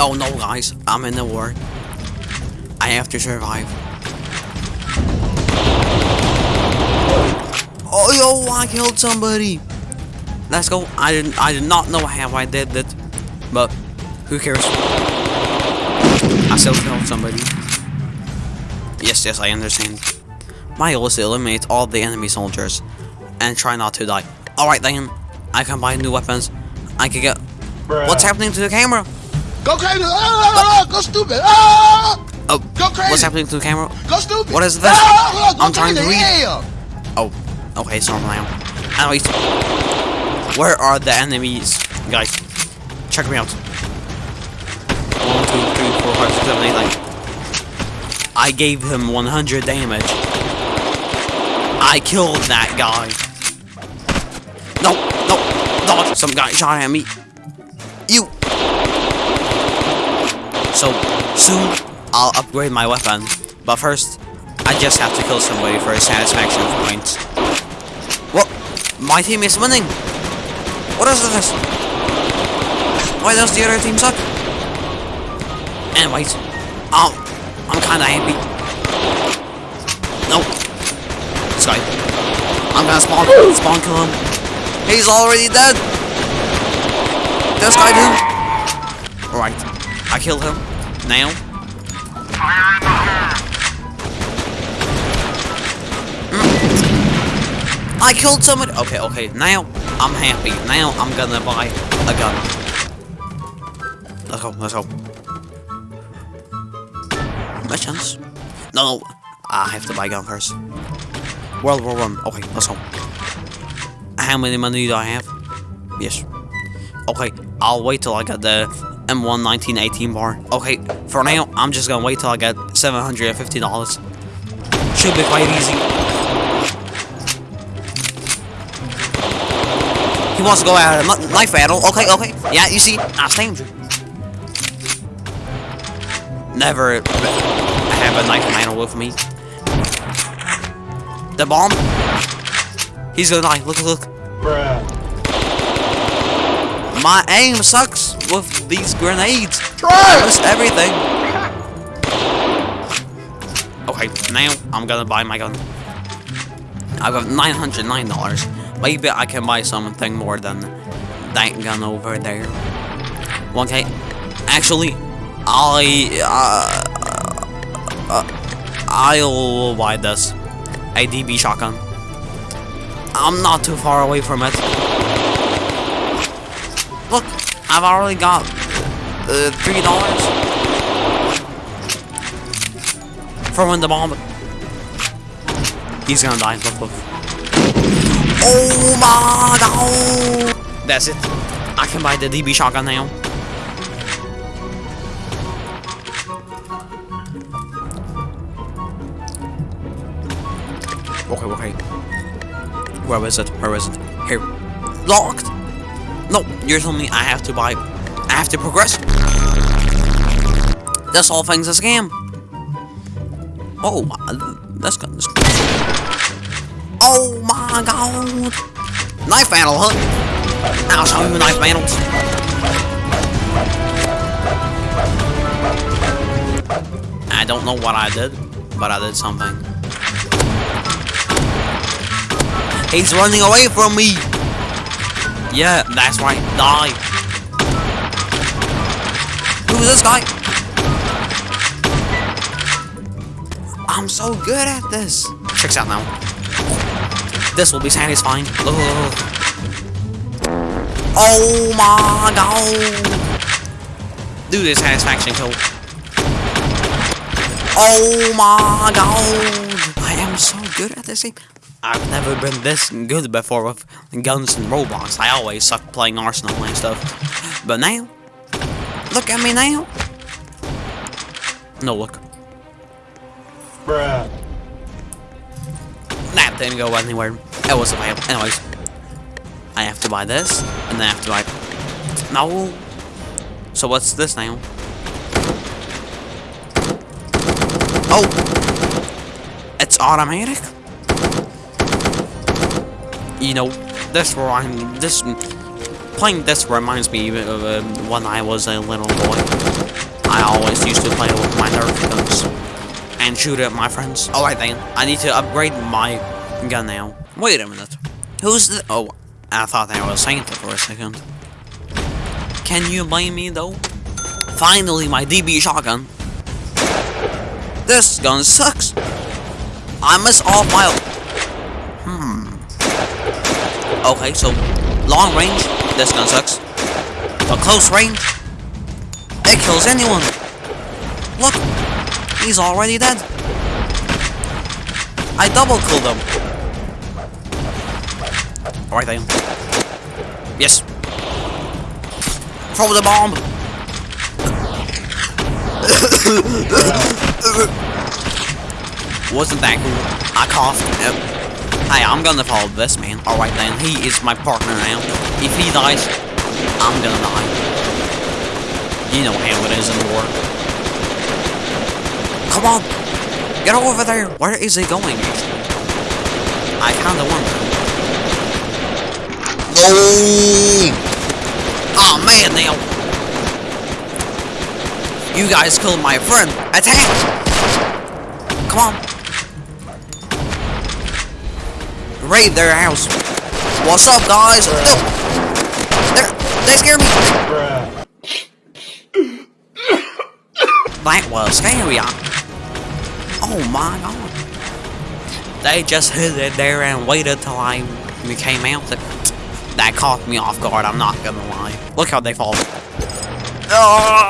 Oh no, guys. I'm in the war. I have to survive. Oh, yo, I killed somebody. Let's go. I didn't. I did not know how I did that, but who cares? I still killed somebody. Yes, yes, I understand. My goal is to eliminate all the enemy soldiers and try not to die. Alright then, I can buy new weapons. I can get... What's happening to the camera? Go crazy! Ah, go stupid! Ah! Oh, Go crazy! what's happening to the camera? Go stupid! What is this? Ah, I'm trying to read. Yeah. Oh, okay, so now. Anyways, where are the enemies? Guys, check me out. One, two, three, four, five, six, seven, eight, nine. I gave him 100 damage. I killed that guy. No, no, no, some guy shot at me. So, soon, I'll upgrade my weapon. But first, I just have to kill somebody for a satisfaction point. What? My team is winning! What is this? Why does the other team suck? Anyways, um, I'm kinda happy. Nope. This guy. I'm gonna spawn, spawn kill him. He's already dead! This guy too! Alright, I killed him. Now, mm. I killed someone. Okay, okay. Now I'm happy. Now I'm gonna buy a gun. Let's go. Let's go. Missions? No, no. I have to buy a gun first. World War One. Okay, let's go. How many money do I have? Yes. Okay, I'll wait till I get the M1 1918 BAR. Okay, for now, I'm just gonna wait till I get $750. Should be quite easy. He wants to go out of a knife battle. Okay, okay. Yeah, you see, I you. Never have a knife battle with me. The bomb. He's gonna die. Look, look. Bruh. My aim sucks with these grenades. I Try missed everything. Okay, now I'm gonna buy my gun. I've got $909. Maybe I can buy something more than that gun over there. 1k. Actually, I, uh, uh, I'll buy this. A DB shotgun. I'm not too far away from it. Look, I've already got uh, three dollars for when the bomb. He's gonna die. Look, look. Oh my god! That's it. I can buy the DB shotgun now. Okay, okay. Where is it? Where is it? Here. Locked! No, you're telling me I have to buy... I have to progress? This whole thing's a scam. Oh, that's this. Oh my god! Knife battle, huh? I'll show you knife battles. I don't know what I did, but I did something. He's running away from me! Yeah, that's right. Die. Who's this guy? I'm so good at this. Checks out now. This will be satisfying. Look. Oh my god. Do this satisfaction kill. Oh my god. I am so good at this game. I've never been this good before with guns and robots. I always suck playing Arsenal and stuff. But now, look at me now. No, look. Bruh. That didn't go anywhere. It was a fail. Anyways, I have to buy this, and then I have to buy... No. So what's this now? Oh! It's automatic? You know, this remind this playing this reminds me of uh, when I was a little boy. I always used to play with my Nerf guns and shoot at my friends. Alright then, I need to upgrade my gun now. Wait a minute. Who's the- oh, I thought I was Santa for a second. Can you blame me though? Finally, my DB shotgun. This gun sucks. I miss all my... Okay, so long range, this gun sucks. But close range, it kills anyone. Look, he's already dead. I double killed him. Alright then. Yes. Throw the bomb. Wasn't that cool? I coughed. Yep. Hey, I'm gonna follow this man. Alright then, he is my partner now. If he dies, I'm gonna die. You know how it is in war. Come on! Get over there! Where is he going? I kinda wonder. No! Oh man, now! You guys killed my friend! Attack! Come on! Raid their house! What's up, guys? No! They're, they scared me! That was scary. Oh my god. They just hid it there and waited till I came out. That, that caught me off guard, I'm not gonna lie. Look how they fall. Oh!